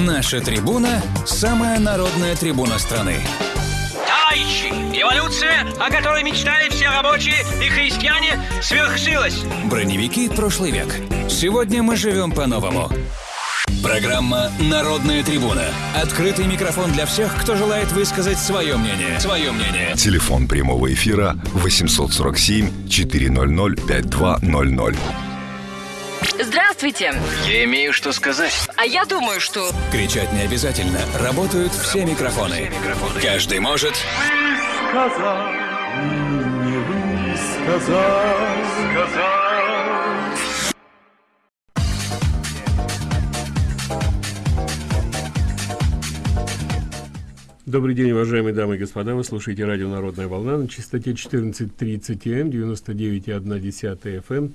Наша трибуна – самая народная трибуна страны. Товарищи, эволюция, о которой мечтали все рабочие и христиане, свершилась. Броневики прошлый век. Сегодня мы живем по-новому. Программа «Народная трибуна». Открытый микрофон для всех, кто желает высказать свое мнение. Свое мнение. Телефон прямого эфира 847 400 5200. Здравствуйте. Я имею что сказать. А я думаю, что... Кричать не обязательно. Работают все микрофоны. Каждый может... сказал, не высказал, сказал. Добрый день, уважаемые дамы и господа. Вы слушаете радио «Народная волна» на частоте 14.30 М, 99,1 FM,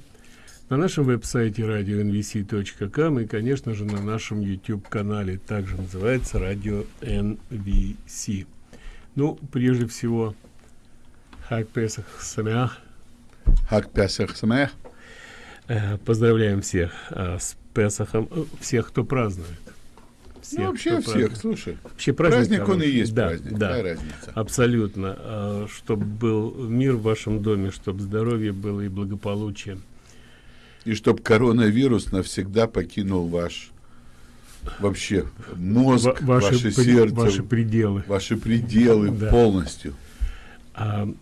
на нашем веб-сайте radio.nvc.com и, конечно же, на нашем YouTube-канале, также называется «Радио NVC». Ну, прежде всего, Хак Песах Самях. Хак Песах Самях. Э, поздравляем всех э, с Песахом, э, всех, кто празднует. Всех, ну, вообще всех, празднует. слушай. Вообще праздник, праздник он и есть да, праздник, да, разница? Абсолютно. А, чтобы был мир в вашем доме, чтобы здоровье было и благополучие. И чтобы коронавирус навсегда покинул ваш вообще мозг, Ва ваши, ваше сердце, ваши пределы, ваши пределы да. полностью. А,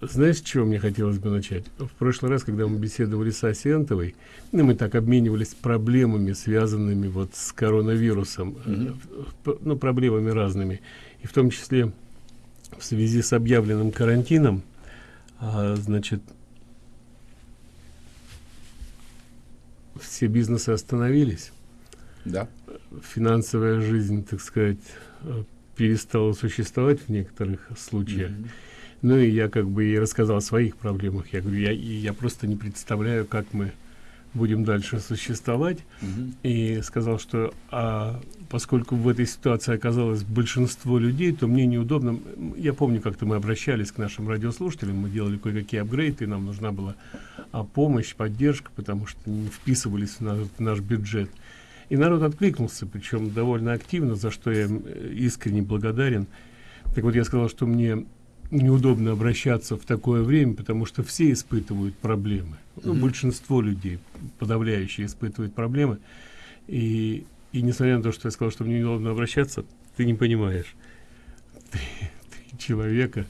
знаешь, с чего мне хотелось бы начать? В прошлый раз, когда мы беседовали с Асентовой, ну, мы так обменивались проблемами, связанными вот с коронавирусом, mm -hmm. ну, проблемами разными, и в том числе в связи с объявленным карантином, а, значит, все бизнесы остановились. Да. Финансовая жизнь, так сказать, э, перестала существовать в некоторых случаях. Mm -hmm. Ну и я как бы и рассказал о своих проблемах. Я говорю, я, я просто не представляю, как мы будем дальше существовать. -hmm. И сказал, что а, поскольку в этой ситуации оказалось большинство людей, то мне неудобно. Я помню, как-то мы обращались к нашим радиослушателям, мы делали кое-какие апгрейды, и нам нужна была а, помощь, поддержка, потому что не вписывались в наш, в наш бюджет. И народ откликнулся, причем довольно активно, за что я э, искренне благодарен. Так вот, я сказал, что мне неудобно обращаться в такое время, потому что все испытывают проблемы. Ну, mm -hmm. Большинство людей, подавляющие, испытывают проблемы. И, и несмотря на то, что я сказал, что мне неудобно обращаться, ты не понимаешь. Три, три человека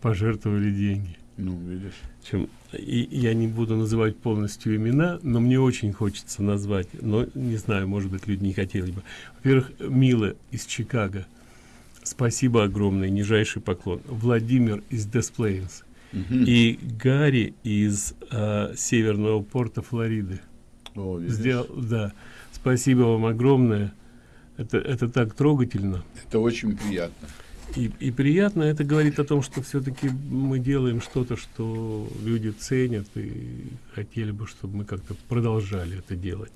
пожертвовали деньги. Ну, видишь. Чем, и я не буду называть полностью имена, но мне очень хочется назвать, но не знаю, может быть, люди не хотели бы. Во-первых, Мила из Чикаго – Спасибо огромное, нижайший поклон. Владимир из Десплейнс. Угу. И Гарри из э, Северного порта Флориды. О, Сделал, да. Спасибо вам огромное. Это, это так трогательно. Это очень приятно. И, и приятно это говорит о том, что все-таки мы делаем что-то, что люди ценят и хотели бы, чтобы мы как-то продолжали это делать.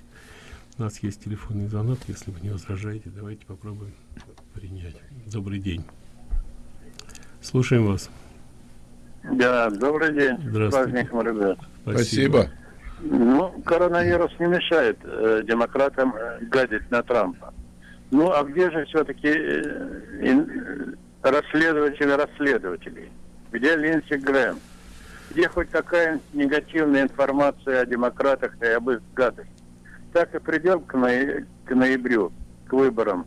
У нас есть телефонный звонок, если вы не возражаете, давайте попробуем принять. Добрый день. Слушаем вас. Да, добрый день. Здравствуйте. С праздником, ребят. Спасибо. Ну, коронавирус не мешает э, демократам э, гадить на Трампа. Ну, а где же все-таки э, расследователи расследователей? Где Линдси Грэм? Где хоть такая негативная информация о демократах и об их гадостях? Так и придем к, ноя... к ноябрю, к выборам,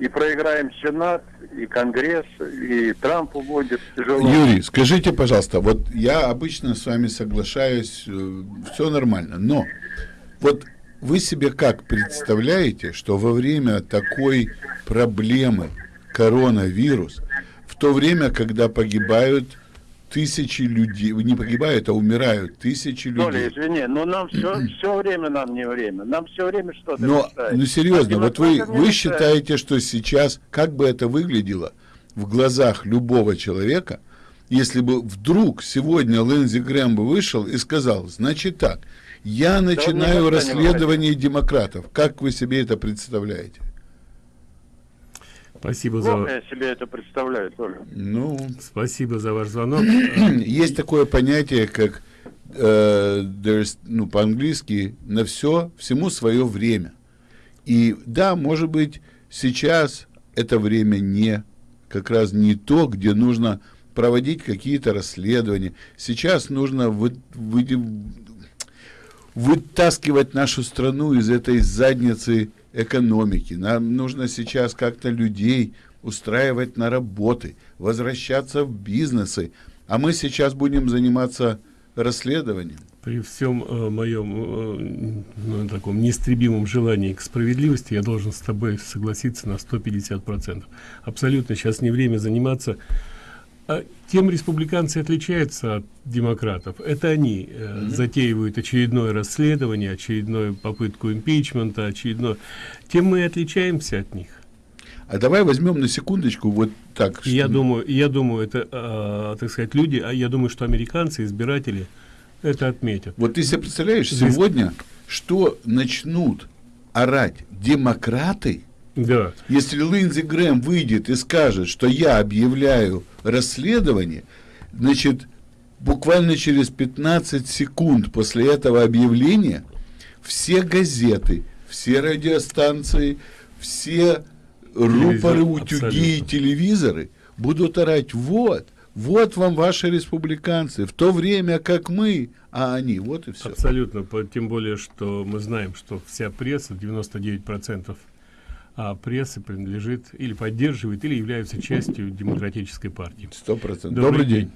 и проиграем Сенат, и Конгресс, и Трампу будет тяжело. Юрий, скажите, пожалуйста, вот я обычно с вами соглашаюсь, э, все нормально, но вот вы себе как представляете, что во время такой проблемы коронавирус, в то время, когда погибают тысячи людей, не погибают, а умирают тысячи людей. Толя, извини, но нам все, все время нам не время. Нам все время что-то Но, ну серьезно, а вот вы, вы считаете, что сейчас, как бы это выглядело в глазах любого человека, если бы вдруг сегодня Лэнзи Грэм бы вышел и сказал, значит так, я начинаю да расследование демократов. Как вы себе это представляете? Спасибо за... я себе это представляю тоже. Ну, спасибо за ваш звонок. Есть такое понятие, как э, ну, по-английски, на все, всему свое время. И да, может быть, сейчас это время не как раз не то, где нужно проводить какие-то расследования. Сейчас нужно вы, вы, вытаскивать нашу страну из этой задницы экономики. Нам нужно сейчас как-то людей устраивать на работы, возвращаться в бизнесы. А мы сейчас будем заниматься расследованием. При всем э, моем э, ну, таком неистребимом желании к справедливости я должен с тобой согласиться на 150%. Абсолютно сейчас не время заниматься тем республиканцы отличаются от демократов. Это они э, mm -hmm. затеивают очередное расследование, очередную попытку импичмента, очередное. Тем мы отличаемся от них. А давай возьмем на секундочку вот так. Что... Я думаю, я думаю, это, э, так сказать, люди, а я думаю, что американцы, избиратели, это отметят. Вот ты себе представляешь, сегодня, что начнут орать демократы, да. Если Линдзи Грэм выйдет и скажет, что я объявляю расследование, значит, буквально через 15 секунд после этого объявления все газеты, все радиостанции, все рупоры, утюги и телевизоры будут орать, вот, вот вам ваши республиканцы, в то время как мы, а они, вот и все. Абсолютно, тем более, что мы знаем, что вся пресса, 99% а пресса принадлежит или поддерживает, или является частью демократической партии. Сто процентов. Добрый, Добрый день.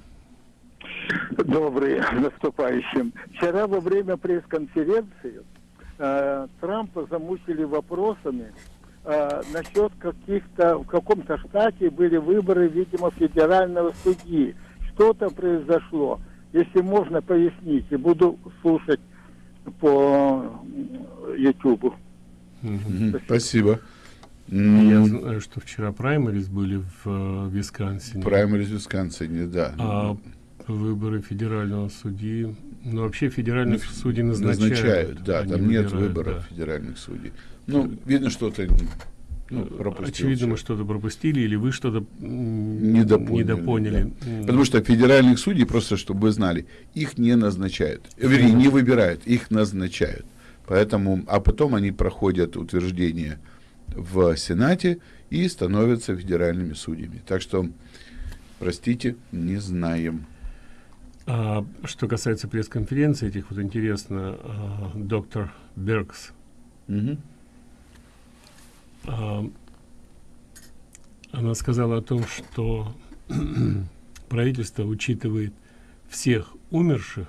Добрый, наступающим. Вчера во время пресс-конференции э, Трампа замучили вопросами э, насчет каких-то, в каком-то штате были выборы, видимо, федерального судьи. Что-то произошло. Если можно, поясните. Буду слушать по YouTube. Спасибо. Спасибо. Я знаю, что вчера праймерис были в э, Висконсине. Праймерис в Висконсине, да. А выборы федерального судьи, ну вообще федеральных ну, судей назначают. Назначают, да, там нет выборов да. федеральных судей. Ну, видно, что-то ну, Очевидно, мы что-то пропустили, или вы что-то недопоняли. недопоняли. Да. Потому что федеральных судей, просто чтобы вы знали, их не назначают. Вернее, не выбирают, их назначают. Поэтому, а потом они проходят утверждение в Сенате и становятся федеральными судьями. Так что, простите, не знаем. А, что касается пресс-конференции этих, вот интересно, а, доктор Беркс, угу. а, она сказала о том, что правительство учитывает всех умерших,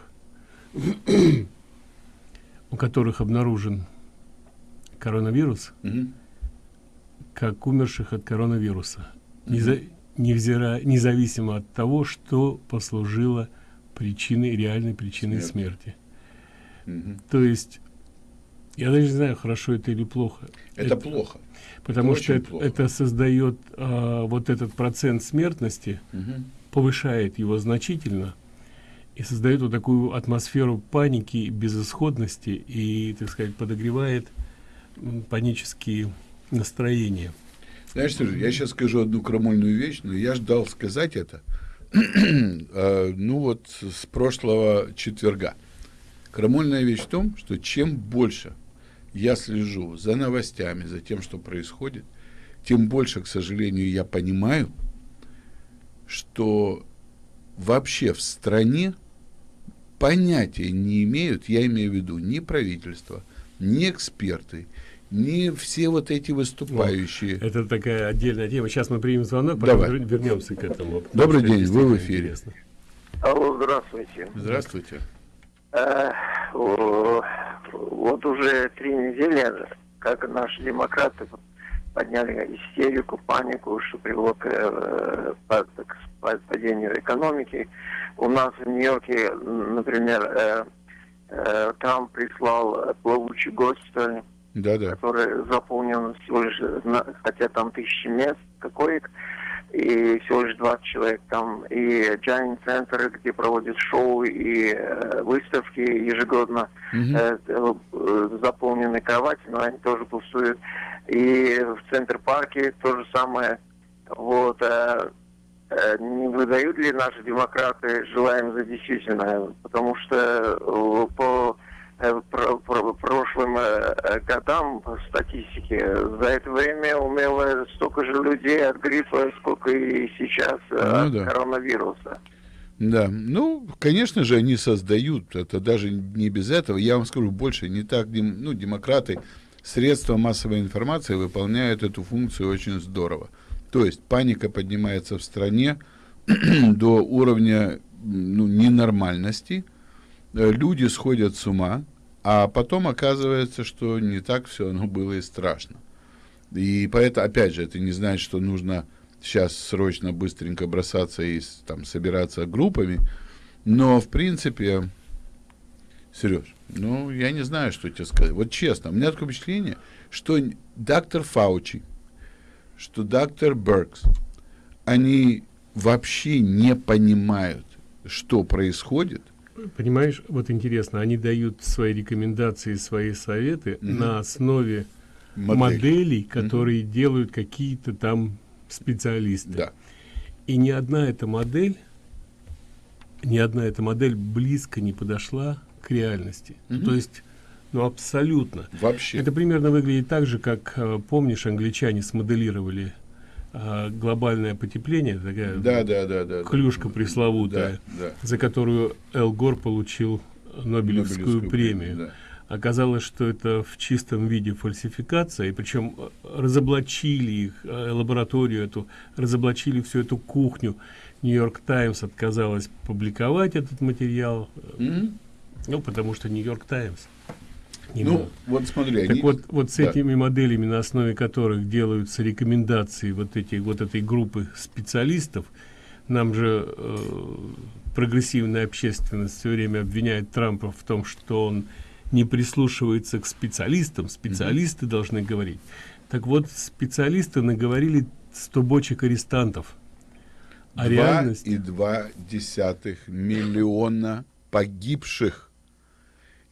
у которых обнаружен коронавирус, угу как умерших от коронавируса, неза, невзирая, независимо от того, что послужило причиной, реальной причиной смерти. смерти. То есть, я даже не знаю, хорошо это или плохо. Это, это плохо. Потому это что это, это создает а, вот этот процент смертности, угу. повышает его значительно и создает вот такую атмосферу паники, безысходности и, так сказать, подогревает панические настроение. Знаешь, Сережа, я сейчас скажу одну крамольную вещь, но я ждал сказать это, а, ну вот с прошлого четверга. Крамольная вещь в том, что чем больше я слежу за новостями, за тем, что происходит, тем больше, к сожалению, я понимаю, что вообще в стране понятия не имеют, я имею в виду, ни правительство, ни эксперты, не все вот эти выступающие. Вот. Это такая отдельная тема. Сейчас мы примем звонок, потом Давай. вернемся к этому. Добрый день, вы в эфире. Интересно. Алло, здравствуйте. Здравствуйте. Э, вот уже три недели, как наши демократы подняли истерику, панику, что привело к, э, к падению экономики. У нас в Нью-Йорке, например, э, э, Трамп прислал плавучий госпиталь да, да. который заполнен всего лишь, хотя там тысячи мест коек, и всего лишь 20 человек там, и Giant Center, где проводят шоу и э, выставки ежегодно, mm-hmm. э, заполнены кровати, но они тоже пустуют. И в Центр-парке то же самое. Вот, э, э, не выдают ли наши демократы желаем за действительное? Потому что по прошлым э, годам по статистике. За это время умерло столько же людей от гриппа, сколько и сейчас э, Ну от да. коронавируса. Да, ну, конечно же, они создают, это даже не без этого. Я вам скажу больше, не так, дем- ну, демократы, средства массовой информации выполняют эту функцию очень здорово. То есть паника поднимается в стране до уровня ну, ненормальности, Э, люди сходят с ума, а потом оказывается, что не так все оно было и страшно. И поэтому, опять же, это не значит, что нужно сейчас срочно, быстренько бросаться и там собираться группами. Но, в принципе, Сереж, ну, я не знаю, что тебе сказать. Вот честно, у меня такое впечатление, что доктор Фаучи, что доктор Беркс, они вообще не понимают, что происходит. Понимаешь, вот интересно, они дают свои рекомендации, свои советы Мгм. на основе Модель. моделей, которые делают какие-то там специалисты. Да. И ни одна эта модель, ни одна эта модель близко не подошла к реальности. Мгм. То есть, ну абсолютно. Вообще. Это примерно выглядит так же, как, э, помнишь, англичане смоделировали э, глобальное потепление, такая Да, да, да, да. да. клюшка пресловутая, Да, да. за которую Эл Гор получил Нобелевскую, Нобелевскую премию. да. Оказалось, что это в чистом виде фальсификация, и причем э, разоблачили их, э, лабораторию эту, разоблачили всю эту кухню. Нью-Йорк Таймс отказалась публиковать этот материал, э, Мгм. ну, потому что Нью-Йорк Таймс. Ну, вот смотри, Так они- вот, вот с да. этими моделями, на основе которых делаются рекомендации вот, эти, вот этой группы специалистов, нам же э, прогрессивная общественность все время обвиняет Трампа в том, что он не прислушивается к специалистам, специалисты должны говорить. Так вот, специалисты наговорили 100 бочек арестантов. А Два реальность... и два десятых миллиона погибших,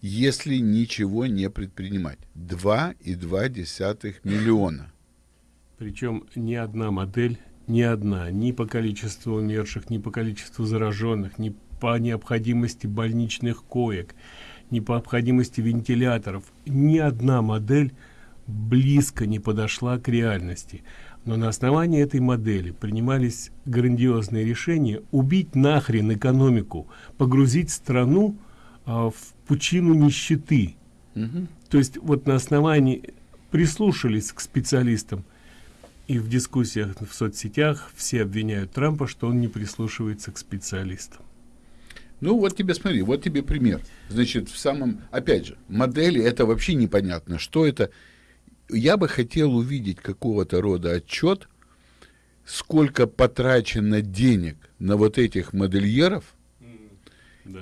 если ничего не предпринимать. Два и два десятых миллиона. Причем ни одна модель, ни одна, ни по количеству умерших, ни по количеству зараженных, ни по необходимости больничных коек, ни по необходимости вентиляторов, ни одна модель близко не подошла к реальности. Но на основании этой модели принимались грандиозные решения убить нахрен экономику, погрузить страну а, в пучину нищеты. То есть вот на основании прислушались к специалистам, и в дискуссиях в соцсетях все обвиняют Трампа, что он не прислушивается к специалистам. Ну, вот тебе смотри, вот тебе пример. Значит, в самом, опять же, модели это вообще непонятно, что это. Я бы хотел увидеть какого-то рода отчет, сколько потрачено денег на вот этих модельеров,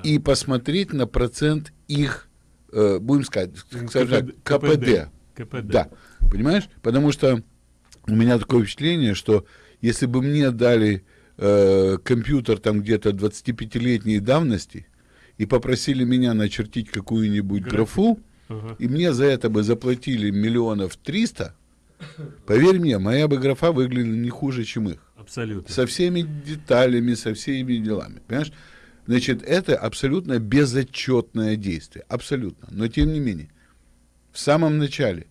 и посмотреть на процент их, э, будем сказать, скажем так, КПД. КПД. Да, понимаешь? Потому что у меня такое впечатление, что если бы мне дали э, компьютер там где-то 25-летней давности и попросили меня начертить какую-нибудь графу, Ага. и мне за это бы заплатили миллионов триста, поверь мне, моя бы графа выглядела не хуже, чем их. Абсолютно. Со всеми деталями, со всеми делами. Понимаешь? Значит, это абсолютно безотчетное действие. Абсолютно. Но тем не менее, в самом начале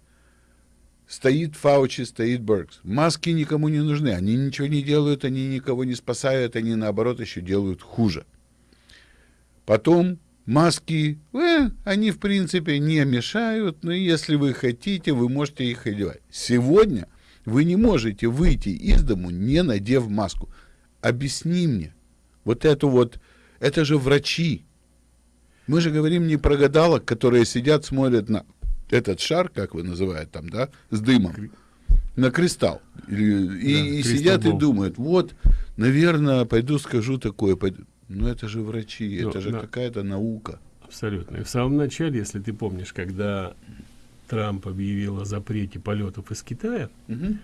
стоит Фаучи, стоит Беркс. Маски никому не нужны. Они ничего не делают, они никого не спасают, они наоборот еще делают хуже. Потом маски, э, они в принципе не мешают, но если вы хотите, вы можете их одевать. Сегодня вы не можете выйти из дому, не надев маску. Объясни мне, вот эту вот, это же врачи. Мы же говорим не про гадалок, которые сидят, смотрят на этот шар, как вы называете там, да, с дымом, на кристалл. И, и- и кристалл сидят и бол. думают, вот, наверное, пойду скажу такое. пойду». Ну это же врачи, Ну, это же да. какая-то наука. Абсолютно. И в самом начале, если ты помнишь, когда Трамп объявил о запрете полетов из Китая, Мгм.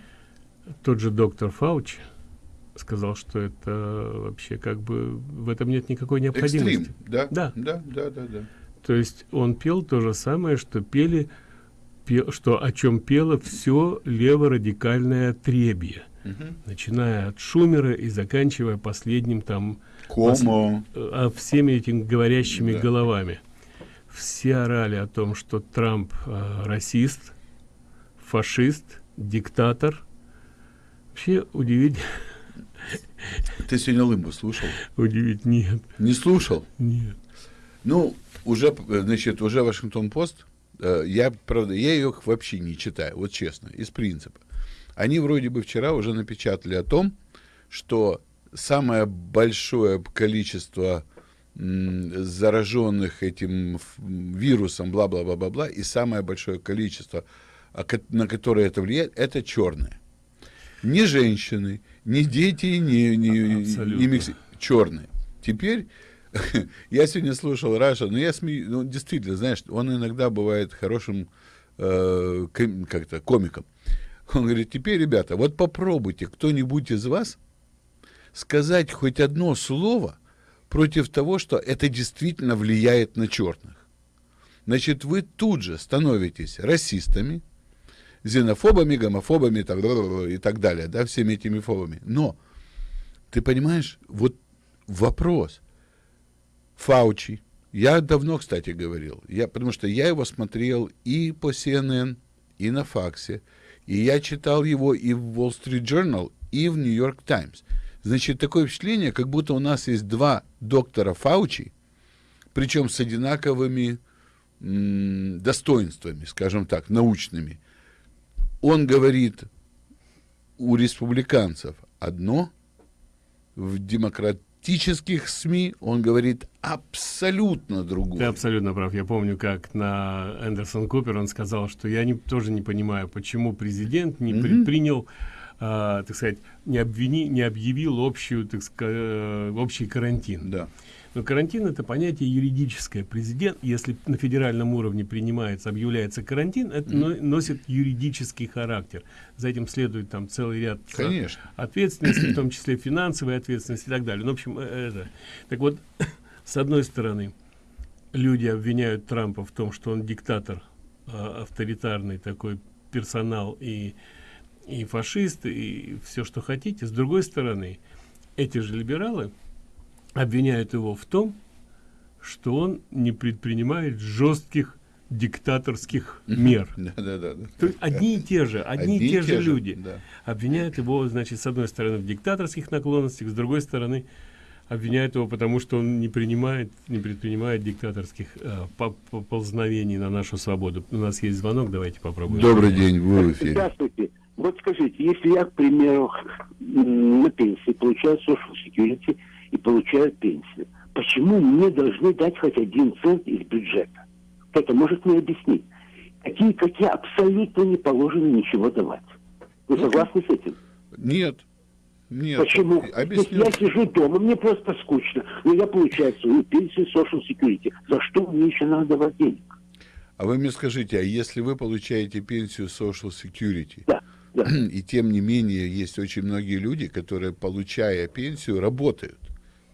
тот же доктор Фауч сказал, что это вообще как бы в этом нет никакой необходимости. Экстрим, да? Да. Да, да, да, да. То есть он пел то же самое, что пели, пе- что о чем пело все леворадикальное требье, Мгм. начиная от Шумера и заканчивая последним там Комо. э, а всеми этими говорящими Да. головами. все орали о том, что Трамп э, расист, фашист, диктатор. Вообще удивить. Ты сегодня Лымбу слушал? Удивить нет. Не слушал? Нет. Ну, уже, значит, уже Вашингтон-Пост, э, я, правда, я ее вообще не читаю, вот честно, из принципа. Они вроде бы вчера уже напечатали о том, что самое большое количество зараженных этим вирусом, бла-бла-бла-бла-бла, и самое большое количество, а, на которое это влияет, это черные. Не женщины, не дети, не, не, не микс... черные. Теперь я сегодня слушал Раша, но я смею, ну, действительно, знаешь, он иногда бывает хорошим э, как-то комиком. Он говорит, теперь, ребята, вот попробуйте кто-нибудь из вас сказать хоть одно слово против того, что это действительно влияет на черных. Значит, вы тут же становитесь расистами, xенофобами, гомофобами и так далее, да, всеми этими фобами. Но, ты понимаешь, вот вопрос. Фаучи, я давно, кстати, говорил, я, потому что я его смотрел и по CNN, и на факсе, и я читал его и в Wall Street Journal, и в New York Times. Значит, такое впечатление, как будто у нас есть два доктора Фаучи, причем с одинаковыми достоинствами, скажем так, научными. Он говорит у республиканцев одно, в демократических СМИ он говорит абсолютно другое. Ты абсолютно прав. Я помню, как на Эндерсон Купер он сказал, что я не, тоже не понимаю, почему президент не mm -hmm. предпринял э, так сказать, не, обвини, не объявил общую, так сказать, э, общий карантин. Да. Но карантин это понятие юридическое. Президент, если на федеральном уровне принимается, объявляется карантин, это mm. носит юридический характер. За этим следует там целый ряд Конечно. ответственности, в том числе финансовой ответственности и так далее. Ну, в общем, э, это. Так вот, с одной стороны, люди обвиняют Трампа в том, что он диктатор, а, авторитарный такой персонал и и фашисты, и все, что хотите. С другой стороны, эти же либералы обвиняют его в том, что он не предпринимает жестких диктаторских мер. Да, да, да. То есть одни и те же, одни, одни и те, те же люди да. обвиняют его, значит, с одной стороны в диктаторских наклонностях, с другой стороны обвиняют его, потому что он не принимает, не предпринимает диктаторских э, поползновений на нашу свободу. У нас есть звонок, давайте попробуем. Добрый день, вы в эфире. Здравствуйте. Вот скажите, если я, к примеру, на пенсии получаю social security и получаю пенсию, почему мне должны дать хоть один цент из бюджета? Кто-то может мне объяснить. Такие, как я, абсолютно не положено ничего давать. Вы ну, согласны с этим? Нет. Нет. Почему? Объясню. Я сижу дома, мне просто скучно, но я получаю свою пенсию social security. За что мне еще надо давать денег? А вы мне скажите, а если вы получаете пенсию social security, да да. И тем не менее, есть очень многие люди, которые, получая пенсию, работают.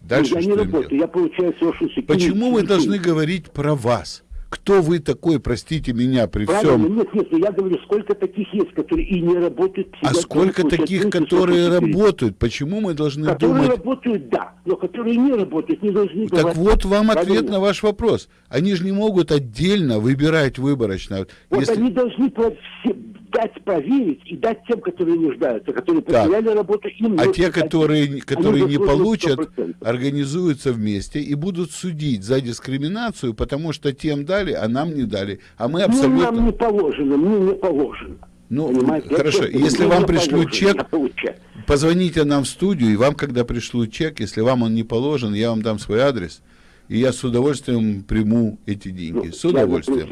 Дальше ну, я не работаю, делать? я получаю social security. Почему вы должны говорить про вас? Кто вы такой, простите меня, при Правильно, всем... Нет, нет, я говорю, сколько таких есть, которые и не работают... А сколько таких, которые работают? Почему мы должны которые думать... Которые работают, да, но которые не работают, не должны... Так вот вам Правильно. ответ на ваш вопрос. Они же не могут отдельно выбирать выборочно. Вот Если... они должны все дать проверить и дать тем, которые нуждаются, которые потеряли так. работу, им А те, которые, которые не получат, 100%. организуются вместе и будут судить за дискриминацию, потому что тем дали, а нам не дали. А мы абсолютно... Ну, нам не положено, мне не положено. Ну, Понимаете? хорошо, я если вам пришлют чек, позвоните нам в студию, и вам, когда пришлют чек, если вам он не положен, я вам дам свой адрес, и я с удовольствием приму эти деньги. Ну, с удовольствием.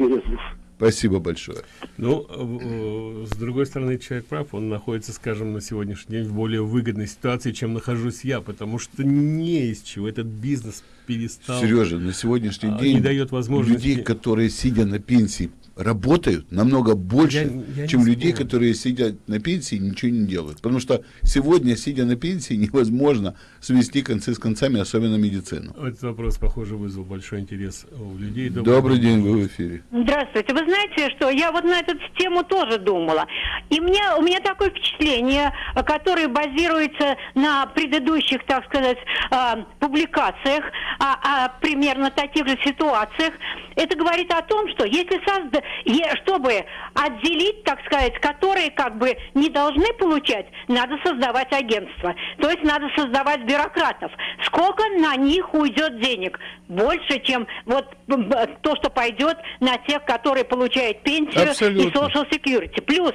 Спасибо большое. Ну, э, с другой стороны, человек прав, он находится, скажем, на сегодняшний день в более выгодной ситуации, чем нахожусь я, потому что не из чего этот бизнес перестал. Сережа, на сегодняшний а, день не дает возможности... людей, которые, сидя на пенсии, работают намного больше, я, я чем людей, спорю. которые сидят на пенсии и ничего не делают. Потому что сегодня, сидя на пенсии, невозможно свести концы с концами, особенно медицину. Этот вопрос, похоже, вызвал большой интерес у людей. Добрый, Добрый день, вы в эфире. Здравствуйте. Вы знаете, что я вот на эту тему тоже думала. И мне, у меня такое впечатление, которое базируется на предыдущих, так сказать, а, публикациях о, о примерно таких же ситуациях, Это говорит о том, что если созда... чтобы отделить, так сказать, которые как бы не должны получать, надо создавать агентство. То есть надо создавать бюрократов. Сколько на них уйдет денег? Больше, чем вот то, что пойдет на тех, которые получают пенсию Абсолютно. и social security. Плюс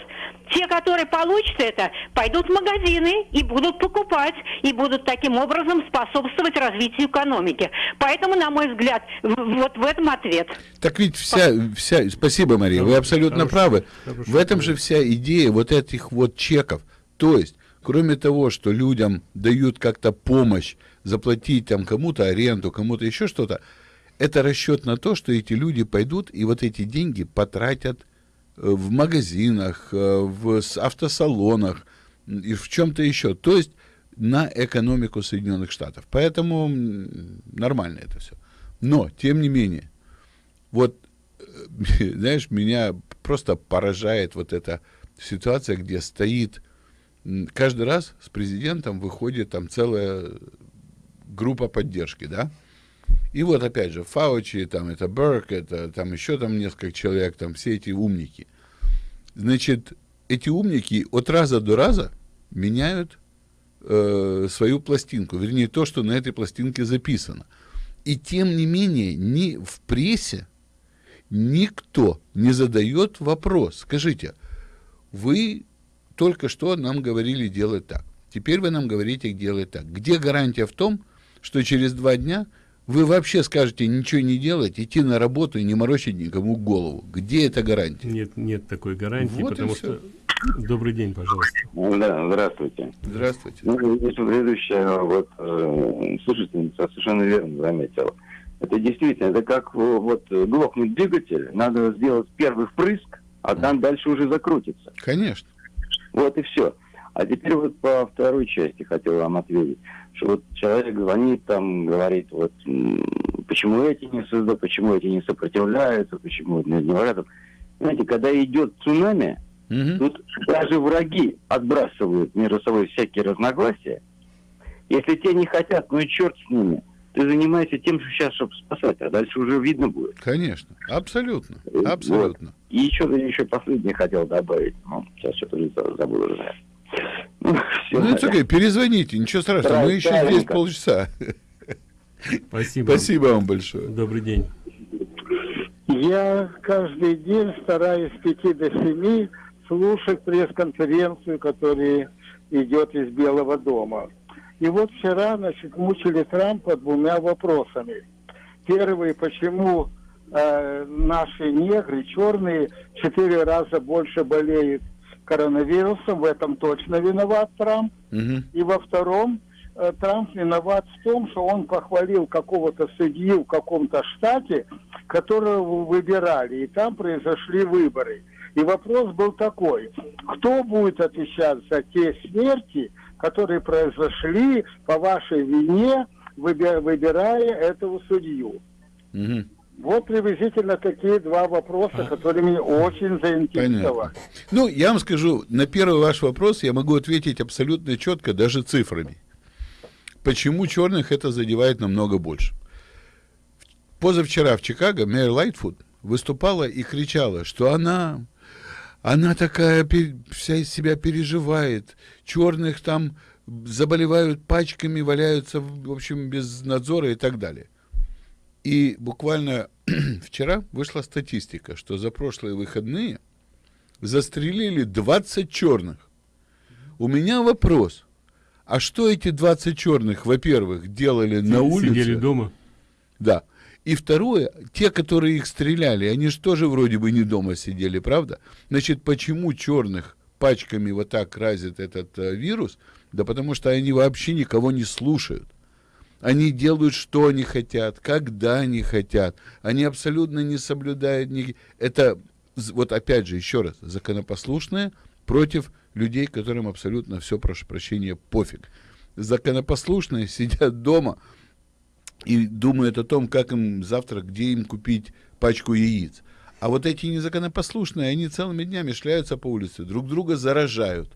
те, которые получат это, пойдут в магазины и будут покупать, и будут таким образом способствовать развитию экономики. Поэтому, на мой взгляд, вот в этом ответ. Так ведь вся, вся спасибо, Мария, вы абсолютно правы. В этом же вся идея вот этих вот чеков. То есть, кроме того, что людям дают как-то помощь, заплатить там кому-то аренду, кому-то еще что-то, это расчет на то, что эти люди пойдут и вот эти деньги потратят в магазинах, э, в автосалонах и в чем-то еще. То есть на экономику Соединенных Штатов. Поэтому нормально это все. Но, тем не менее, вот, э, знаешь, меня просто поражает вот эта ситуация, где стоит каждый раз с президентом выходит там целая группа поддержки, да? И вот опять же, Фаучи, там это Берк, это там еще там несколько человек, там все эти умники. Значит, эти умники от раза до раза меняют э, свою пластинку, вернее, то, что на этой пластинке записано. И тем не менее, ни в прессе никто не задает вопрос. Скажите, вы только что нам говорили делать так. Теперь вы нам говорите делать так. Где гарантия в том, что через два дня вы вообще скажете ничего не делать, идти на работу и не морочить никому голову. Где эта гарантия? Нет, нет такой гарантии, вот потому что... Добрый день, пожалуйста. Да, здравствуйте. Здравствуйте. Ну, предыдущая вот, э, слушательница совершенно верно заметила. Это действительно, это как вот глохнет двигатель, надо сделать первый впрыск, а там дальше уже закрутится. Конечно. Вот и все. А теперь вот по второй части хотел вам ответить, что вот человек звонит там, говорит, вот почему эти не создают, почему эти не сопротивляются, почему не говорят. Знаете, когда идет цунами, угу. тут даже враги отбрасывают между собой всякие разногласия. Если те не хотят, ну и черт с ними. Ты занимаешься тем, что сейчас, чтобы спасать, а дальше уже видно будет. Конечно, абсолютно, абсолютно. Вот. И еще, еще последнее хотел добавить, ну, сейчас что-то забыл уже. Ну, ну это окей, перезвоните, ничего страшного, мы еще здесь полчаса. Спасибо. Спасибо вам большое. Добрый день. Я каждый день стараюсь с 5 до 7 слушать пресс-конференцию, которая идет из Белого дома. И вот вчера, значит, мучили Трампа двумя вопросами. Первый, почему э, наши негры, черные, четыре раза больше болеют коронавирусом, в этом точно виноват Трамп. Угу. И во втором, э, Трамп виноват в том, что он похвалил какого-то судью в каком-то штате, которого выбирали, и там произошли выборы. И вопрос был такой, кто будет отвечать за те смерти, которые произошли по вашей вине, выбирая этого судью? Угу. Вот приблизительно такие два вопроса, которые меня очень заинтересовали. Понятно. Ну, я вам скажу, на первый ваш вопрос я могу ответить абсолютно четко, даже цифрами. Почему черных это задевает намного больше? Позавчера в Чикаго мэр Лайтфуд выступала и кричала, что она, она такая вся из себя переживает, черных там заболевают пачками, валяются, в общем, без надзора и так далее. И буквально вчера вышла статистика, что за прошлые выходные застрелили 20 черных. У меня вопрос. А что эти 20 черных, во-первых, делали Сидели на улице? Сидели дома. Да. И второе, те, которые их стреляли, они же тоже вроде бы не дома сидели, правда? Значит, почему черных пачками вот так разит этот э, вирус? Да потому что они вообще никого не слушают. Они делают, что они хотят, когда они хотят. Они абсолютно не соблюдают... Ни... Это, вот опять же, еще раз, законопослушные против людей, которым абсолютно все, прошу прощения, пофиг. Законопослушные сидят дома и думают о том, как им завтра, где им купить пачку яиц. А вот эти незаконопослушные, они целыми днями шляются по улице, друг друга заражают.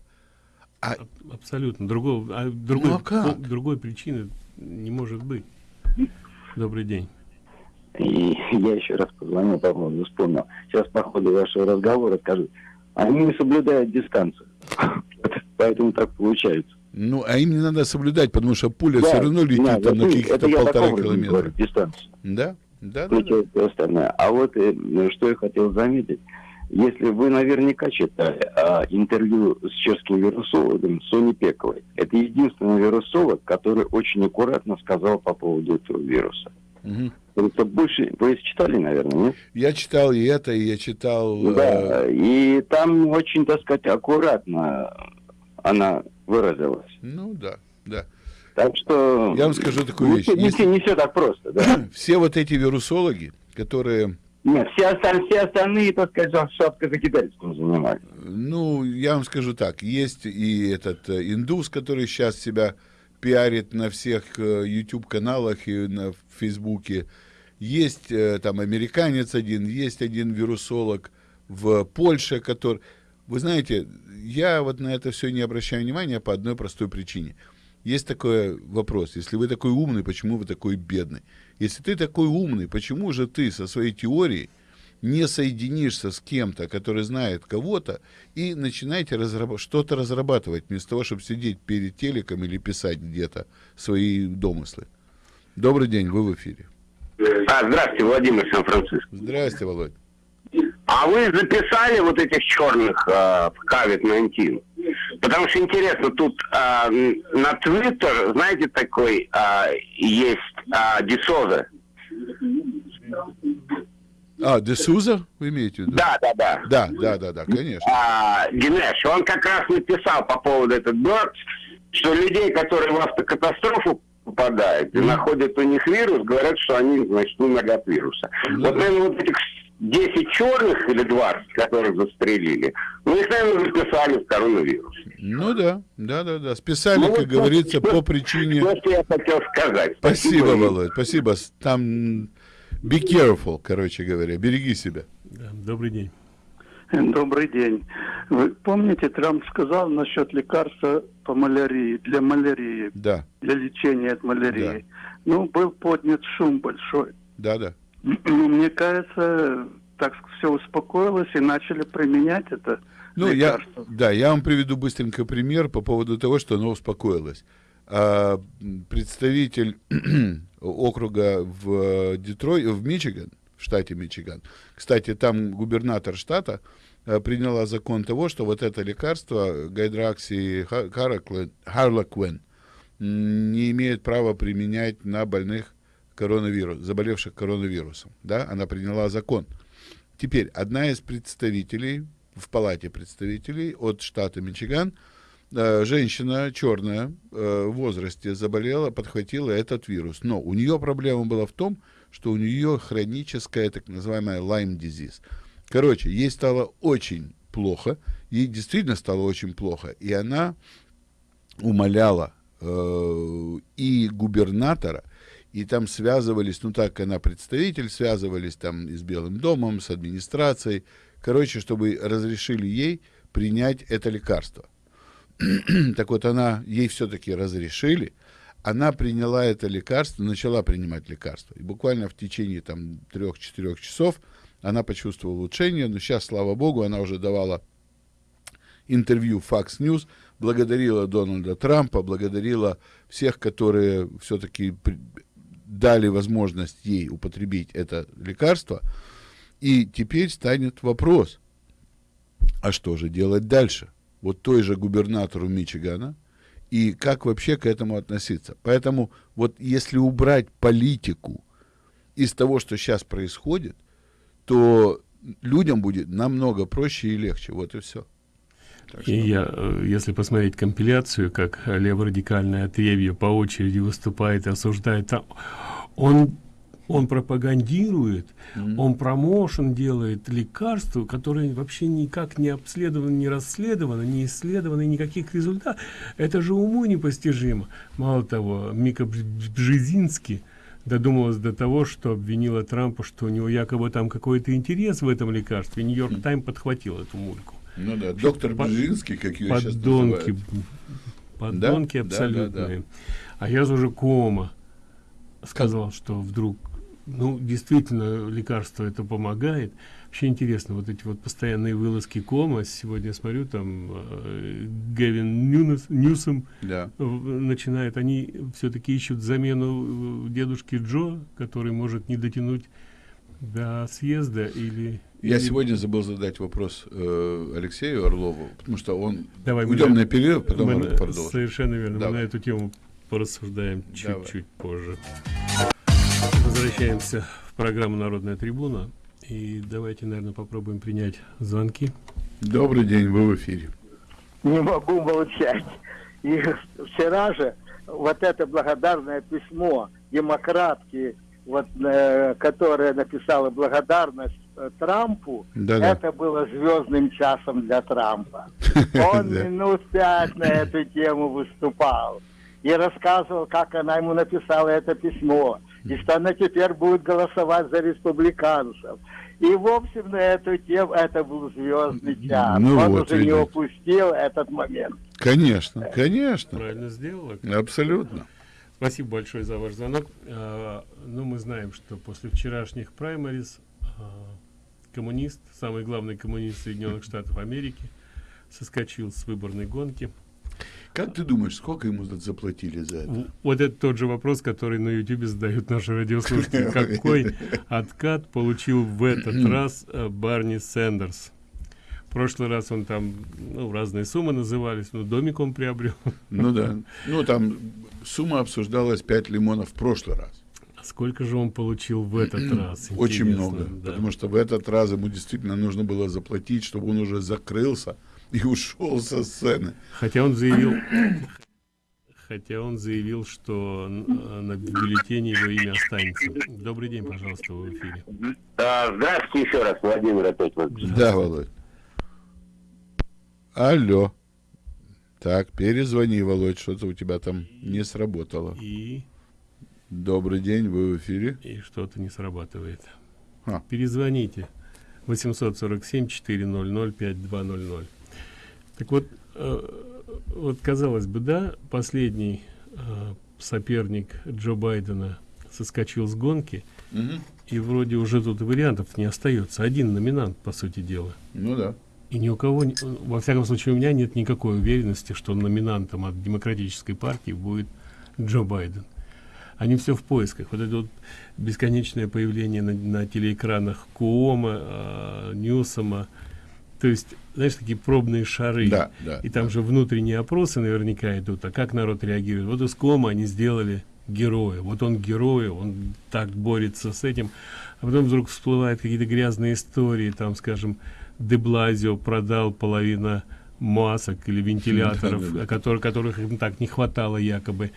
А... Абсолютно. Другого, а другой, ну, а как? другой причины не может быть. Добрый день. И я еще раз позвонил по поводу, вспомнил. Сейчас по ходу вашего разговора скажу, они не соблюдают дистанцию. Поэтому так получается. Ну, а им не надо соблюдать, потому что пуля Да, все равно летит да, там на каких-то полтора такого говорю, километра. дистанцию. Да, да, да. Всё остальное. А вот э, что я хотел заметить. Если вы наверняка читали а, интервью с чешским вирусологом Сони Пековой, это единственный вирусолог, который очень аккуратно сказал по поводу этого вируса. Мгм. Это больше, вы читали, наверное, нет? Я читал и это, и я читал... э, Да, и там очень, так сказать, аккуратно она выразилась. Ну да, да. Так что... Я вам скажу такую не вещь. Не, Если- все, не все так просто, да. Все вот эти вирусологи, которые, Нет, все, осталь- все остальные, так сказать, шапкозакидательством занимались. ну, я вам скажу так, есть и этот э, индус, который сейчас себя пиарит на всех э, YouTube-каналах и на Фейсбуке, есть э, там американец один, есть один вирусолог в Польше, который... Вы знаете, я вот на это все не обращаю внимания по одной простой причине. Есть такой вопрос. Если вы такой умный, почему вы такой бедный? Если ты такой умный, почему же ты со своей теорией не соединишься с кем-то, который знает кого-то, и начинаете разраб- что-то разрабатывать, вместо того, чтобы сидеть перед телеком или писать где-то свои домыслы? Добрый день, вы в эфире. А, здравствуйте, Владимир Сан-Франциско. Здрасте, Володь. А вы записали вот этих черных а, в COVID-19? Потому что интересно, тут м, на Твиттер, знаете, такой а, есть а, Дисоза. А, Десуза вы имеете в виду? Да, да, да. Да, да, да, да, конечно. А, Динеш, он как раз написал по поводу этого Birds, что людей, которые в автокатастрофу попадают и находят у них вирус, говорят, что они, значит, умерли от вируса. Вот, наверное, вот этих 10 черных или 20, которых застрелили, ну, их, наверное, записали в коронавирус. Ну да, да, да, да. Списали, Ну, как вот говорится, что- по причине... Что я хотел сказать. Спасибо, Спасибо. Володь, спасибо. Там be careful, короче говоря, береги себя. Добрый день. Добрый день. Вы помните, Трамп сказал насчет лекарства по малярии, для малярии, Да, для лечения от малярии. Ну, был поднят шум большой. да, да. Ну, мне кажется, так все успокоилось и начали применять это Ну, я, лекарство. да, я вам приведу быстренько пример по поводу того, что оно успокоилось. А, представитель округа в Детрой, в Мичиган, в штате Мичиган. Кстати, там губернатор штата а, приняла закон того, что вот это лекарство гайдракси ха- хараквин- харлаквин м, не имеет права применять на больных коронавирус, заболевших коронавирусом. Да, она приняла закон. Теперь одна из представителей в палате представителей от штата Мичиган, э, женщина черная э, в возрасте заболела, подхватила этот вирус. Но у нее проблема была в том, что у нее хроническая так называемая Lyme disease. Короче, ей стало очень плохо, ей действительно стало очень плохо, и она умоляла э, и губернатора, и там связывались, ну так, она представитель, связывались там и с Белым домом, с администрацией, короче, чтобы разрешили ей принять это лекарство. так вот, она, ей все-таки разрешили, она приняла это лекарство, начала принимать лекарство. И буквально в течение там трех-четырех часов она почувствовала улучшение, но сейчас, слава богу, она уже давала интервью Fox News, благодарила Дональда Трампа, благодарила всех, которые все-таки дали возможность ей употребить это лекарство. И теперь станет вопрос, а что же делать дальше? Вот той же губернатору Мичигана, и как вообще к этому относиться. Поэтому вот если убрать политику из того, что сейчас происходит, то людям будет намного проще и легче. Вот и все. И я, э, если посмотреть компиляцию, как леворадикальное отребье по очереди выступает и осуждает, там, он, он пропагандирует, mm-hmm. он промоушен делает лекарства, которые вообще никак не обследованы, не расследованы, не исследованы, никаких результатов. Это же уму непостижимо. Мало того, Мика Бжезинский додумалась до того, что обвинила Трампа, что у него якобы там какой-то интерес в этом лекарстве. Нью-Йорк Тайм подхватил эту мульку. Ну да, доктор Под, Бжезинский, как ее сейчас подонки, называют. Подонки да? абсолютные. Да, да, да. А я уже Кома сказал, что вдруг ну, действительно, лекарство это помогает. Вообще интересно, вот эти вот постоянные вылазки кома. Сегодня смотрю, там э, Гевин Ньюнес, Ньюсом да. начинает. Они все-таки ищут замену э, дедушки Джо, который может не дотянуть до съезда или... Я или... сегодня забыл задать вопрос э, Алексею Орлову, потому что он... Давай, Уйдем мы, на перерыв, потом мы, продолжим. Совершенно верно. Давай. Мы на эту тему порассуждаем чуть-чуть позже. Возвращаемся в программу «Народная трибуна». И давайте, наверное, попробуем принять звонки. Добрый день, вы в эфире. Не могу молчать. И вчера же вот это благодарное письмо демократки, вот, э, которая написала благодарность э, Трампу, да -да. это было звездным часом для Трампа. Он минут пять на эту тему выступал и рассказывал, как она ему написала это письмо, и что она теперь будет голосовать за республиканцев. И, в общем, на эту тему это был звездный час. Ну Он вот, уже видите. не упустил этот момент. Конечно, конечно. Правильно сделала. Абсолютно. Спасибо большое за ваш звонок. А, ну, мы знаем, что после вчерашних праймариз а, коммунист, самый главный коммунист Соединенных Штатов Америки, соскочил с выборной гонки. Как ты думаешь, сколько ему заплатили за это? Вот это тот же вопрос, который на YouTube задают наши радиослушатели. Какой откат получил в этот раз э, Барни Сэндерс? В прошлый раз он там, ну, разные суммы назывались, но домик он приобрел. Ну да. Ну там сумма обсуждалась 5 лимонов в прошлый раз. А сколько же он получил в этот раз? Очень Интересно, много. да. Потому что в этот раз ему действительно нужно было заплатить, чтобы он уже закрылся и ушел со сцены. Хотя он заявил, хотя он заявил, что на, бюллетене его имя останется. Добрый день, пожалуйста, в эфире. А, здравствуйте еще раз, Владимир опять. Вот. Да, Володь. Алло. Так, перезвони, Володь, что-то у тебя там не сработало. И? Добрый день, вы в эфире. И что-то не срабатывает. А. Перезвоните. 847-400-5200. Так вот, э, вот казалось бы, да, последний э, соперник Джо Байдена соскочил с гонки, Мгм. и вроде уже тут вариантов не остается. Один номинант, по сути дела. Ну да. И ни у кого, во всяком случае, у меня нет никакой уверенности, что номинантом от демократической партии будет Джо Байден. Они все в поисках. Вот это вот бесконечное появление на, на телеэкранах Куома, э, Ньюсома. То есть, знаешь, такие пробные шары. Да, да, И там же внутренние опросы наверняка идут. А как народ реагирует? Вот из Куома они сделали героя. Вот он герой, он так борется с этим. А потом вдруг всплывают какие-то грязные истории, там, скажем, Деблазио продал половину масок или вентиляторов, Да-да-да. о которых, которых им так не хватало якобы.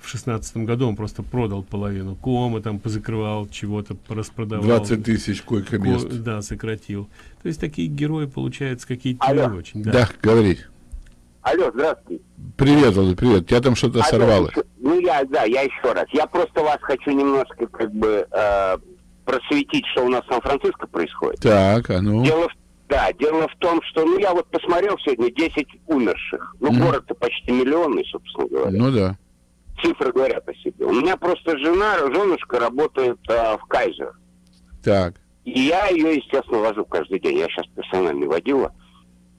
В шестнадцатом году он просто продал половину. Кома там позакрывал, чего-то распродавал. 20 тысяч койко-мест. Ко- Да, сократил. То есть такие герои, получаются, какие-то не очень. Да, говори. Алло, здравствуйте. Привет, Володь, привет. Тебя там что-то сорвало. Ну, я, да, я еще раз. Я просто вас хочу немножко, как бы, э, просветить, что у нас в Сан-Франциско происходит. Так, а ну. Дело в, да, дело в том, что, ну, я вот посмотрел сегодня 10 умерших. Ну, Мгм. город-то почти миллионный, собственно говоря. Ну да. Цифры говорят о себе. У меня просто жена, женушка работает э, в Кайзер. Так. И я ее, естественно, вожу каждый день. Я сейчас персонально водила.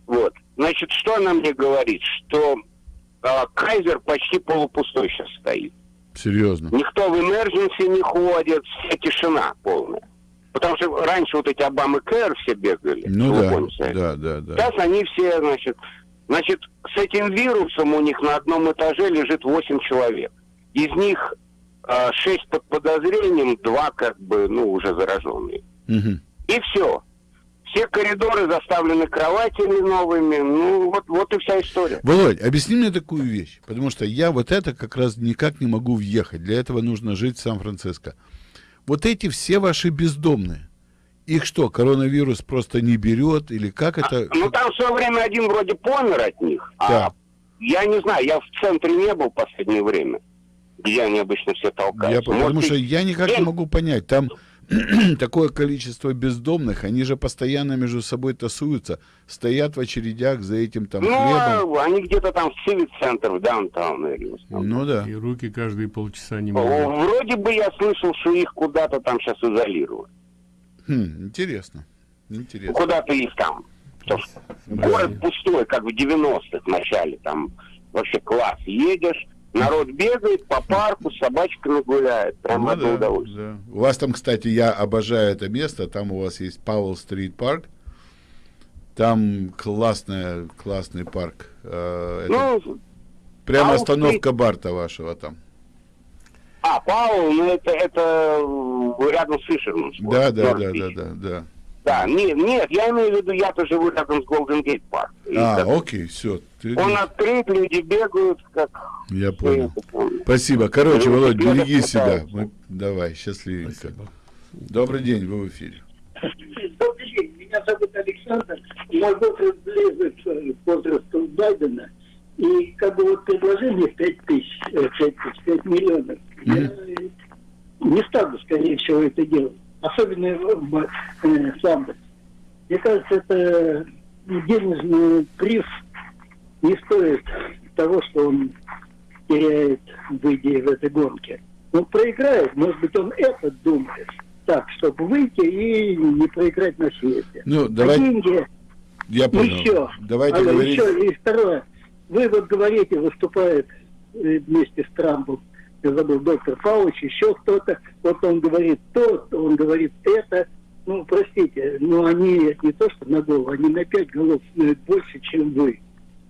Вот. Значит, что она мне говорит? Что э, Кайзер почти полупустой сейчас стоит. Серьезно. Никто в emergency не ходит, вся тишина полная. Потому что раньше вот эти Обамы Кэр все бегали. Ну да, помните? да, да, да. Сейчас они все, значит, значит, с этим вирусом у них на одном этаже лежит 8 человек. Из них 6 под подозрением, 2 как бы, ну, уже зараженные. Мгм. И все. Все коридоры заставлены кроватями новыми. Ну, вот, вот и вся история. Володь, объясни мне такую вещь, потому что я вот это как раз никак не могу въехать. Для этого нужно жить в Сан-Франциско. Вот эти все ваши бездомные, их что, коронавирус просто не берет или как это? Ну, там в свое время один вроде помер от них. А Да. я не знаю, я в центре не был в последнее время, где они обычно все толкаются. Я, по- потому Может что я никак не им- могу понять. Там такое количество бездомных, они же постоянно между собой тасуются, стоят в очередях за этим там ну, хлебом. а они где-то там в Civic-центр, в даунтаун. Ну да. И руки каждые полчаса не могут. Вроде бы я слышал, что их куда-то там сейчас изолируют. Хм, интересно. Интересно. Куда-то их там. Потому что Город пустой, как в 90-х в начале. Там вообще класс. Едешь, народ бегает по парку, собачка нагуляет. Прям Ну одно да, удовольствие. да. У вас там, кстати, я обожаю это место. Там у вас есть Пауэлл Стрит Парк. Там классная, классный парк. Э, это Ну, прямо Пауэлл остановка Барта вашего там. а, Паул, ну это, это рядом с Фишером. Да, да, да, да, да, да. Да, нет, нет, я имею в виду, я-то живу рядом с Голден Гейт Парк. И А, так- окей, все. Он открыт, люди бегают, как... Я понял. Спасибо. Короче, Володь, береги себя. Мы... Давай, счастливенько. Добрый день, вы в эфире. Добрый день, меня зовут Александр. Мой возраст близок к возрасту Байдена. И как бы вот предложение 5 тысяч, э, 5 тысяч, 5 миллионов. Я э, не стану, скорее всего, это делать. Особенно в Самбо. Мне кажется, это денежный приз не стоит того, что он теряет, выйдя в этой гонке. Он проиграет, может быть, он это думает так, чтобы выйти и не проиграть на съезде. Ну, А давай- деньги Я понял. еще. Давайте Алло, говорить. еще. И второе. Вы вот говорите, выступает э, вместе с Трампом, я забыл, доктор Павлович, еще кто-то. Вот он говорит то, он говорит это. Ну, простите, но они не то, что на голову, они на пять голов знают больше, чем вы.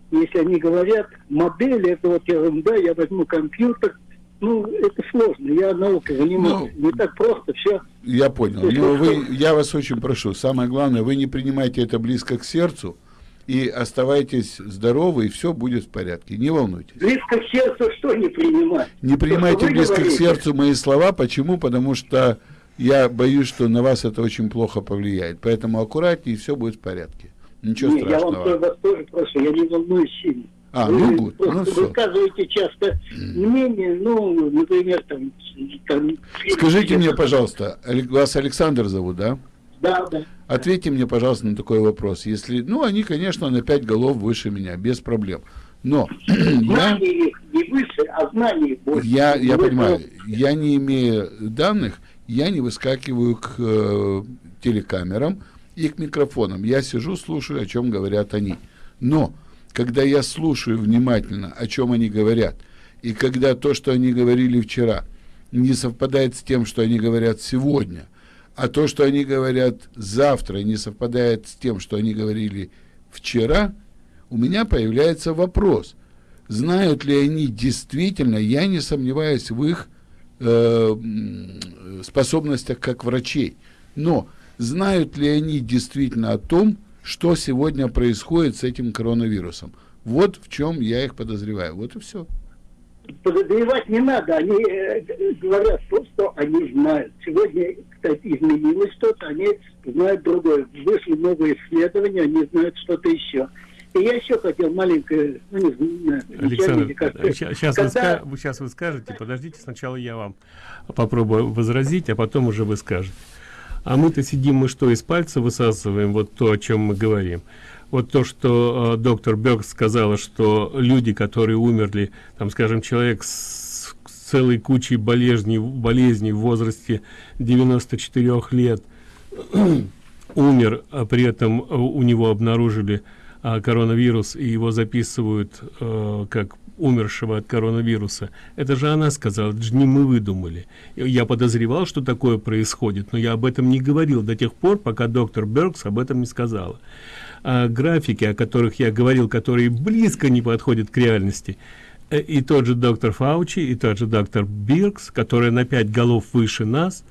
Если они говорят, модель, это вот ерунда, я возьму компьютер, ну, это сложно, я наука занимаюсь. Ну, не так просто все. Я понял. Но вы, я вас очень прошу, самое главное, вы не принимайте это близко к сердцу и оставайтесь здоровы, и все будет в порядке. Не волнуйтесь. Близко к сердцу что не принимать? Не принимайте близко к говорите. сердцу мои слова. Почему? Потому что я боюсь, что на вас это очень плохо повлияет. Поэтому аккуратнее, и все будет в порядке. Ничего Не, я вам страшного. вас тоже прошу, я не волнуюсь сильно. А, Вы ну, гуд, ну всё. высказываете часто мнение, ну, например, там... там Скажите мне, пожалуйста, вас Александр зовут, да? Да, да. Ответьте мне, пожалуйста, на такой вопрос. Если, ну, они, конечно, на пять голов выше меня, без проблем. Но я, не выше, а знаний больше. я, я понимаю, я не имею данных, я не выскакиваю к э, телекамерам и к микрофонам. Я сижу, слушаю, о чем говорят они. Но когда я слушаю внимательно, о чем они говорят, и когда то, что они говорили вчера, не совпадает с тем, что они говорят сегодня, а то, что они говорят завтра, не совпадает с тем, что они говорили вчера, у меня появляется вопрос, знают ли они действительно, я не сомневаюсь в их э, способностях как врачей, но знают ли они действительно о том, что сегодня происходит с этим коронавирусом. Вот в чем я их подозреваю. Вот и все. Подозревать не надо, они э, говорят то, что они знают. Сегодня, кстати, изменилось что-то, они знают другое. Вышли новые исследования, они знают что-то еще. И я еще хотел маленькое, ну, не знаю, Александр, сейчас, вы Когда- вы, сейчас вы скажете, подождите, сначала я вам попробую возразить, а потом уже вы скажете. А мы-то сидим, мы что, из пальца высасываем вот то, о чем мы говорим. Вот то, что э, доктор Бёрк сказала, что люди, которые умерли, там, скажем, человек с целой кучей болезней, болезней в возрасте 94 лет, умер, а при этом э, у него обнаружили а, коронавирус и его записывают э, как умершего от коронавируса. Это же она сказала, это же не мы выдумали. Я подозревал, что такое происходит, но я об этом не говорил до тех пор, пока доктор Беркс об этом не сказала. А графики, о которых я говорил, которые близко не подходят к реальности, и тот же доктор Фаучи, и тот же доктор Биркс, которые на пять голов выше нас,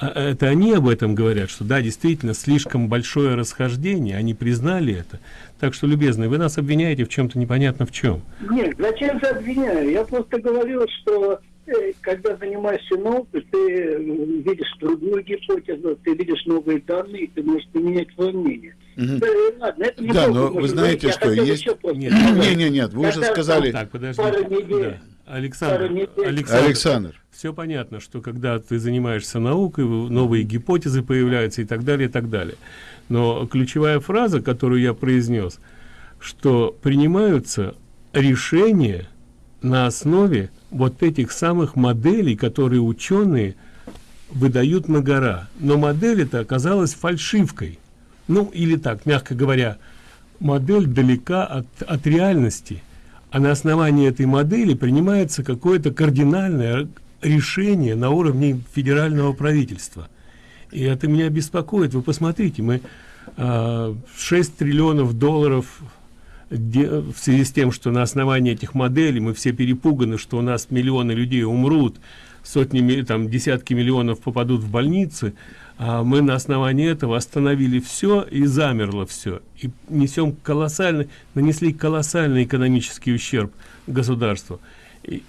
а это они об этом говорят, что да, действительно, слишком большое расхождение, они признали это. Так что, любезные, вы нас обвиняете в чем-то непонятно в чем. Нет, зачем же обвиняю? Я просто говорил, что э, когда занимаешься наукой, ты э, видишь другую гипотезу, ты видишь новые данные, ты можешь поменять свое мнение. Ладно, это Да, но вы знаете, говорить. Что есть... еще просто Не, сказать. не, не, нет, вы уже сказали... пару недель Александр, Александр, Александр, все понятно, что когда ты занимаешься наукой, новые гипотезы появляются и так далее, и так далее. Но ключевая фраза, которую я произнес, что принимаются решения на основе вот этих самых моделей, которые ученые выдают на гора. Но модель это оказалась фальшивкой. Ну, или так, мягко говоря, модель далека от, от реальности. А на основании этой модели принимается какое-то кардинальное решение на уровне федерального правительства. И это меня беспокоит. Вы посмотрите, мы э, а, 6 триллионов долларов в связи с тем, что на основании этих моделей мы все перепуганы, что у нас миллионы людей умрут, сотни, там, десятки миллионов попадут в больницы, а мы на основании этого остановили все и замерло все. И несем колоссальный, нанесли колоссальный экономический ущерб государству. И,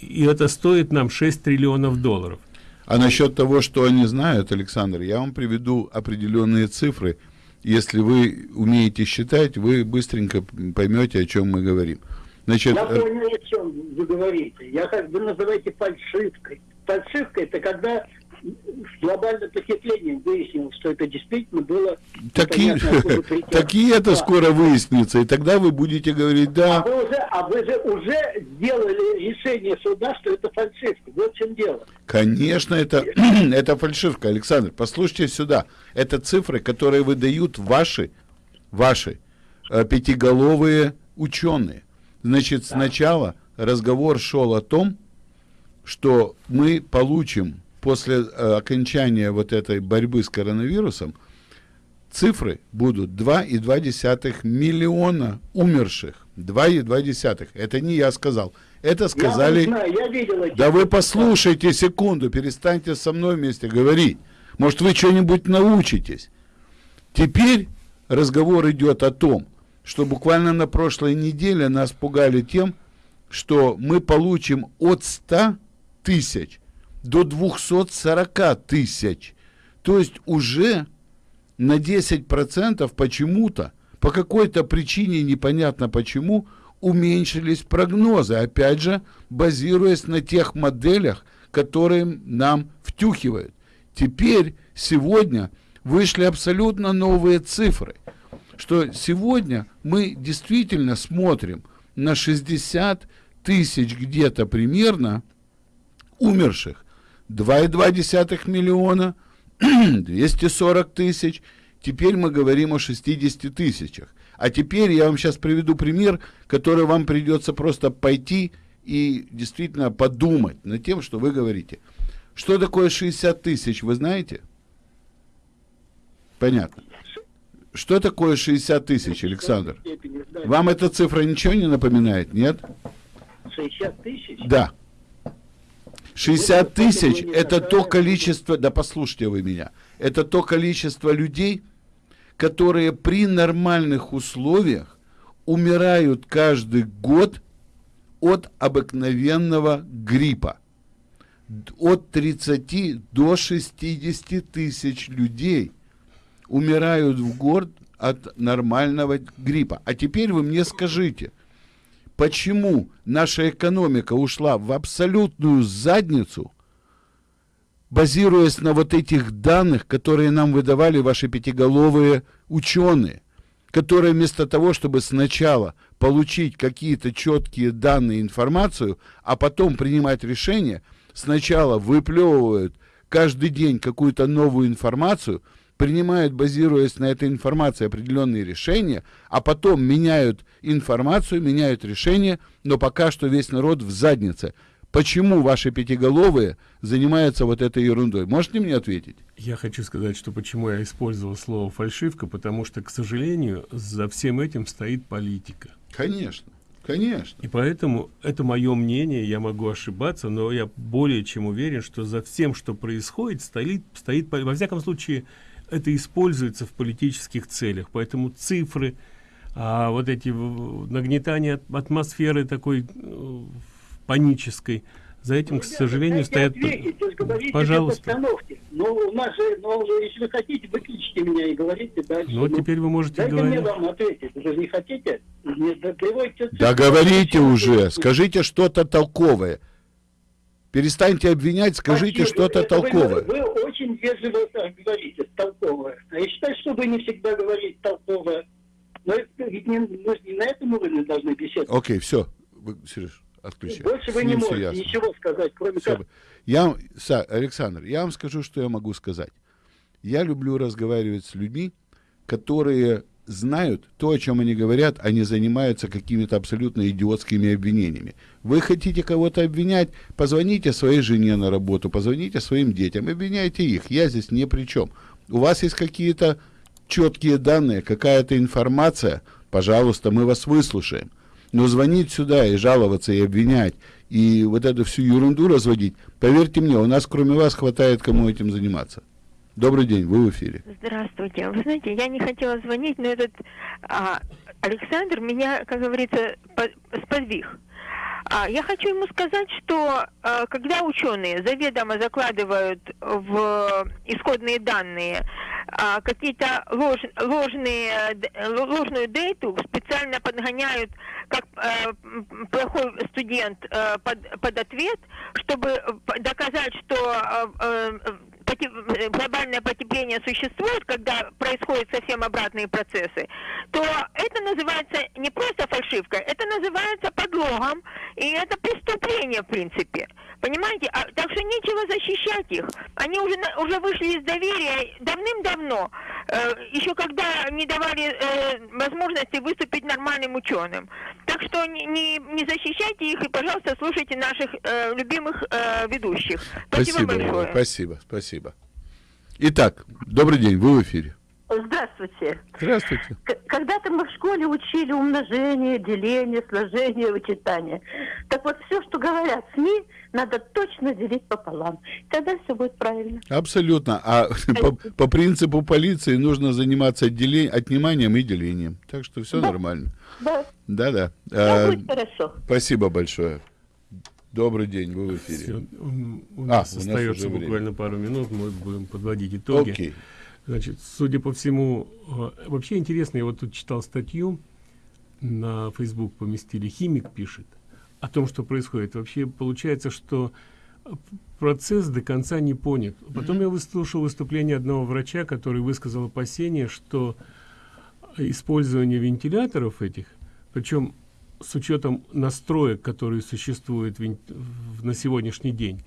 и это стоит нам 6 триллионов долларов. А насчет того, что они знают, Александр, я вам приведу определенные цифры – если вы умеете считать, вы быстренько поймете, о чем мы говорим. Значит, я понял, о чем вы говорите. Я как бы называете фальшивкой. Фальшивка это когда с глобальным потеплением выяснилось, что это действительно было... Так и, так и это да. скоро выяснится, и тогда вы будете говорить, да... А вы уже, а вы же уже сделали решение суда, что это фальшивка. Вот в чем дело. Конечно, это, это фальшивка, Александр. Послушайте сюда. Это цифры, которые выдают ваши, ваши э, пятиголовые ученые. Значит, да. сначала разговор шел о том, что мы получим после э, окончания вот этой борьбы с коронавирусом цифры будут 2,2 миллиона умерших. 2,2. Это не я сказал. Это сказали... Я знаю, я видел эти... Да вы послушайте секунду, перестаньте со мной вместе говорить. Может, вы что-нибудь научитесь. Теперь разговор идет о том, что буквально на прошлой неделе нас пугали тем, что мы получим от 100 тысяч до 240 тысяч. То есть уже на 10% почему-то, по какой-то причине, непонятно почему, уменьшились прогнозы, опять же, базируясь на тех моделях, которые нам втюхивают. Теперь, сегодня, вышли абсолютно новые цифры, что сегодня мы действительно смотрим на 60 тысяч где-то примерно умерших 2,2 миллиона, 240 тысяч. Теперь мы говорим о 60 тысячах. А теперь я вам сейчас приведу пример, который вам придется просто пойти и действительно подумать над тем, что вы говорите. Что такое 60 тысяч, вы знаете? Понятно. Что такое 60 тысяч, Александр? Вам эта цифра ничего не напоминает, нет? 60 тысяч? Да. 60 тысяч – это то количество, да послушайте вы меня, это то количество людей, которые при нормальных условиях умирают каждый год от обыкновенного гриппа. От 30 до 60 тысяч людей умирают в год от нормального гриппа. А теперь вы мне скажите – почему наша экономика ушла в абсолютную задницу, базируясь на вот этих данных, которые нам выдавали ваши пятиголовые ученые, которые вместо того, чтобы сначала получить какие-то четкие данные, информацию, а потом принимать решения, сначала выплевывают каждый день какую-то новую информацию – принимают, базируясь на этой информации, определенные решения, а потом меняют информацию, меняют решения, но пока что весь народ в заднице. Почему ваши пятиголовые занимаются вот этой ерундой? Можете мне ответить? Я хочу сказать, что почему я использовал слово фальшивка, потому что, к сожалению, за всем этим стоит политика. Конечно. Конечно. И поэтому это мое мнение, я могу ошибаться, но я более чем уверен, что за всем, что происходит, стоит, стоит во всяком случае, это используется в политических целях. Поэтому цифры, а, вот эти нагнетания атмосферы такой э, панической, за этим, ну, к сожалению, стоят... Ответить, Пожалуйста. Ну, у нас же, ну, если вы хотите, выключите меня и говорите дальше. Ну, ну теперь вы можете дайте говорить. мне вам ответить. Вы же не хотите? Мне э, приводите... Да говорите уже, скажите что-то толковое. Перестаньте обвинять, скажите что-то Это вы- толковое. Вы, очень вежливо так говорите, толковое. А я считаю, что вы не всегда говорите толковое. Но ведь не, мы не на этом уровне должны беседовать. Окей, все. Сереж, отключай. Больше вы не можете ясно. ничего сказать, кроме Всё как... Я, Александр, я вам скажу, что я могу сказать. Я люблю разговаривать с людьми, которые знают то, о чем они говорят, а не занимаются какими-то абсолютно идиотскими обвинениями. Вы хотите кого-то обвинять, позвоните своей жене на работу, позвоните своим детям, обвиняйте их. Я здесь ни при чем. У вас есть какие-то четкие данные, какая-то информация, пожалуйста, мы вас выслушаем. Но звонить сюда и жаловаться, и обвинять, и вот эту всю ерунду разводить, поверьте мне, у нас кроме вас хватает кому этим заниматься. Добрый день, вы в эфире. Здравствуйте. Вы знаете, я не хотела звонить, но этот а, Александр меня, как говорится, по- сподвиг. А, я хочу ему сказать, что а, когда ученые заведомо закладывают в исходные данные а, какие-то лож- ложные, ложную дейту, специально подгоняют как м, плохой студент э, под, под ответ, чтобы э, доказать, что э, поте- э, глобальное потепление существует, когда происходят совсем обратные процессы, то это называется не просто фальшивкой, это называется подлогом, и это преступление, в принципе. Понимаете? А, так что нечего защищать их. Они уже, уже вышли из доверия давным-давно, еще когда не давали э, возможности выступить нормальным ученым. Так что не, не, не защищайте их и, пожалуйста, слушайте наших э, любимых э, ведущих. Спасибо, Спасибо, большое. Спасибо, спасибо. Итак, добрый день, вы в эфире. Здравствуйте. Здравствуйте. Когда-то мы в школе учили умножение, деление, сложение, вычитание. Так вот, все, что говорят СМИ, надо точно делить пополам. Тогда все будет правильно. Абсолютно. А по, по принципу полиции нужно заниматься отделе- отниманием и делением. Так что все Да. нормально. Да, Да-да. да А, будет хорошо. спасибо большое. Добрый день, вы в эфире. Всё, м, у А, нас у нас остается время. буквально пару минут, мы будем подводить итоги. Окей. Значит, судя по всему, э, вообще интересно, я вот тут читал статью, на Facebook поместили, химик пишет о том, что происходит. Вообще получается, что э, процесс до конца не понят. Потом я выслушал выступление одного врача, который высказал опасение, что использование вентиляторов этих, причем с учетом настроек, которые существуют на сегодняшний день,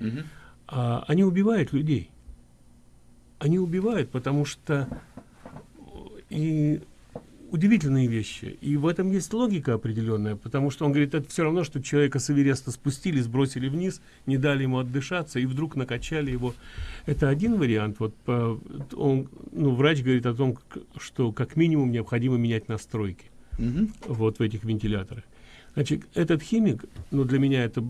а, они убивают людей. Они убивают, потому что э, и удивительные вещи. И в этом есть логика определенная, потому что он говорит, это все равно, что человека с Эвереста спустили, сбросили вниз, не дали ему отдышаться и вдруг накачали его. Это один вариант. Вот по- он, ну, врач говорит о том, что как минимум необходимо менять настройки вот в этих вентиляторах. Значит, этот химик, ну, для меня это,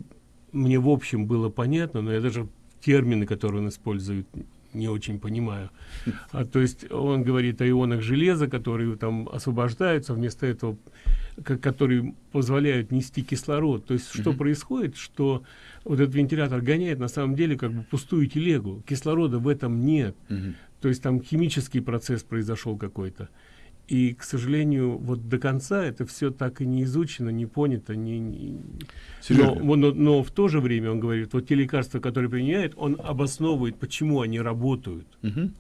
мне в общем было понятно, но я даже термины, которые он использует, не очень понимаю. А, то есть он говорит о ионах железа, которые там освобождаются, вместо этого, ко- которые позволяют нести кислород. То есть что Мгм. происходит, что вот этот вентилятор гоняет на самом деле как бы пустую телегу. Кислорода в этом нет. То есть там химический процесс произошел какой-то. И, к сожалению, вот до конца это все так и не изучено, не понято, не, не- но, но, но в то же время он говорит, вот те лекарства, которые применяет, он обосновывает, почему они работают.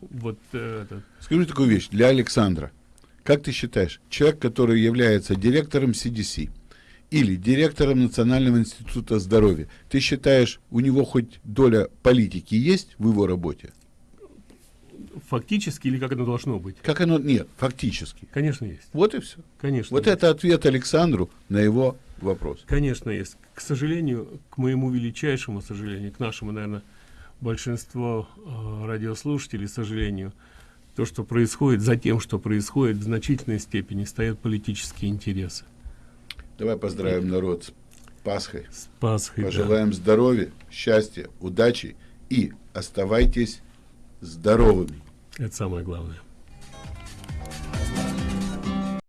Вот э, этот. Скажи такую вещь для Александра. Как ты считаешь, человек, который является директором CDC или директором Национального института здоровья, ты считаешь, у него хоть доля политики есть в его работе? Фактически или как оно должно быть? Как оно? Нет, фактически. Конечно, есть. Вот и все. Конечно. Вот есть. это ответ Александру на его вопрос. Конечно, есть. К сожалению, к моему величайшему сожалению, к нашему, наверное, большинство э, радиослушателей, к сожалению, то, что происходит, за тем, что происходит, в значительной степени стоят политические интересы. Давай поздравим народ с Пасхой. С Пасхой, да. Пожелаем здоровья, счастья, удачи и оставайтесь здоровыми. Это самое главное.